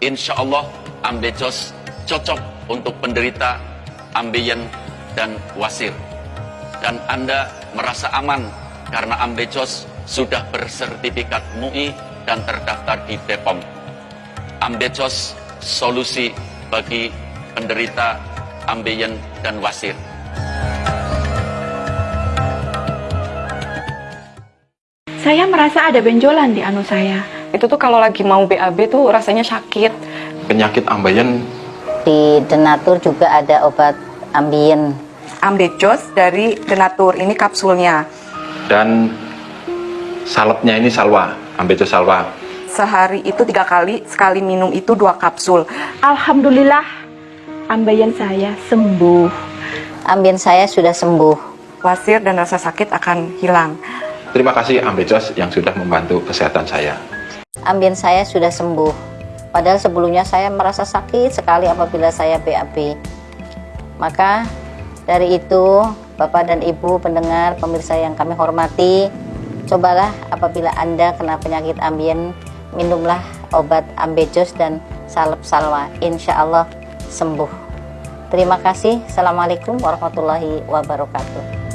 insya Allah Ambejos cocok untuk penderita ambeien dan wasir. Dan Anda merasa aman karena Ambejos sudah bersertifikat MUI dan terdaftar di BPOM. Ambejos solusi bagi penderita ambeien dan wasir. Saya merasa ada benjolan di anu saya. Itu tuh kalau lagi mau BAB tuh rasanya sakit. Penyakit ambeien Di Denatur juga ada obat ambien. Ambejos dari Denatur, ini kapsulnya. dan salepnya ini salwa, ambejos salwa. Sehari itu tiga kali, sekali minum itu dua kapsul. Alhamdulillah, ambeien saya sembuh. Ambien saya sudah sembuh. Wasir dan rasa sakit akan hilang. Terima kasih ambejos yang sudah membantu kesehatan saya. Ambien saya sudah sembuh. Padahal sebelumnya saya merasa sakit sekali apabila saya BAB. Maka dari itu, Bapak dan Ibu pendengar, pemirsa yang kami hormati, cobalah apabila Anda kena penyakit ambien, minumlah obat ambejos dan salep salwa. Insya Allah sembuh. Terima kasih. Assalamualaikum warahmatullahi wabarakatuh.